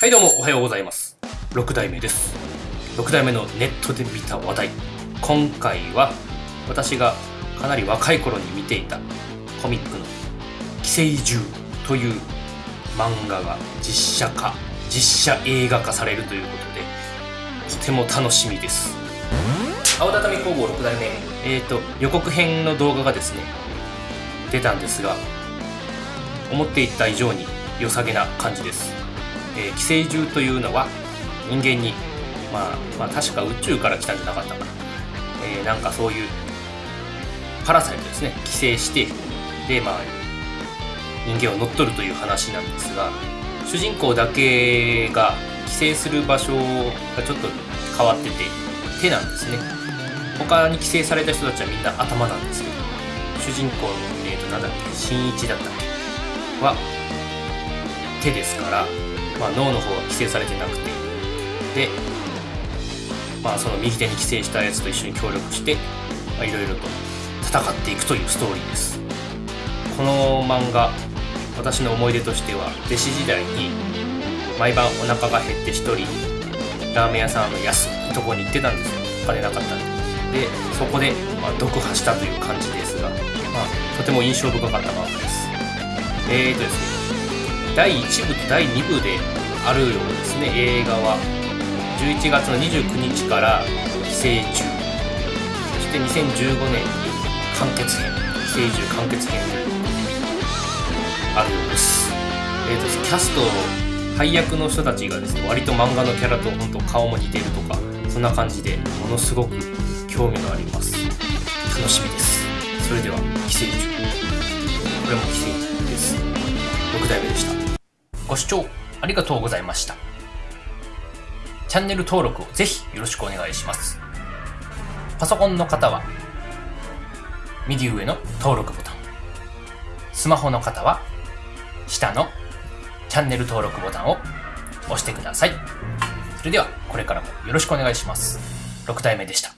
はいどうもおはようございます。6代目です。6代目のネットで見た話題。今回は私がかなり若い頃に見ていたコミックの「寄生獣」という漫画が実写化実写映画化されるということでとても楽しみです。青畳工房6代目えっ、ー、と予告編の動画がですね出たんですが思っていた以上に良さげな感じです。えー、寄生獣というのは人間に、まあ、まあ確か宇宙から来たんじゃなかったかな、えー、なんかそういうパラサイトですね。寄生してでまあ人間を乗っ取るという話なんですが主人公だけが寄生する場所がちょっと変わってて手なんですね。他に寄生された人たちはみんな頭なんですけど主人公のえーとなんだっけ新一だったっけは手ですからまあ、脳の方は規制されてなくて。で、まあ、その右手に寄生したやつと一緒に協力していろいろと戦っていくというストーリーです。この漫画私の思い出としては弟子時代に毎晩お腹が減って一人ラーメン屋さんの安いとこに行ってたんですよ。お金なかったんで。でそこで、まあ、読破したという感じですが、まあ、とても印象深かった漫画です。えーとですね。第1部と第2部であるようですね。映画は11月の29日から寄生虫そして2015年に完結編。寄生虫完結編あるようです。えーとキャスト配役の人たちがですね割と漫画のキャラと本当顔も似てるとかそんな感じでものすごく興味があります。楽しみです。それでは寄生虫これも寄生虫です。6代目でした。視聴ありがとうございました。チャンネル登録をぜひよろしくお願いします。パソコンの方は右上の登録ボタン。スマホの方は下のチャンネル登録ボタンを押してください。それではこれからもよろしくお願いします。6代目でした。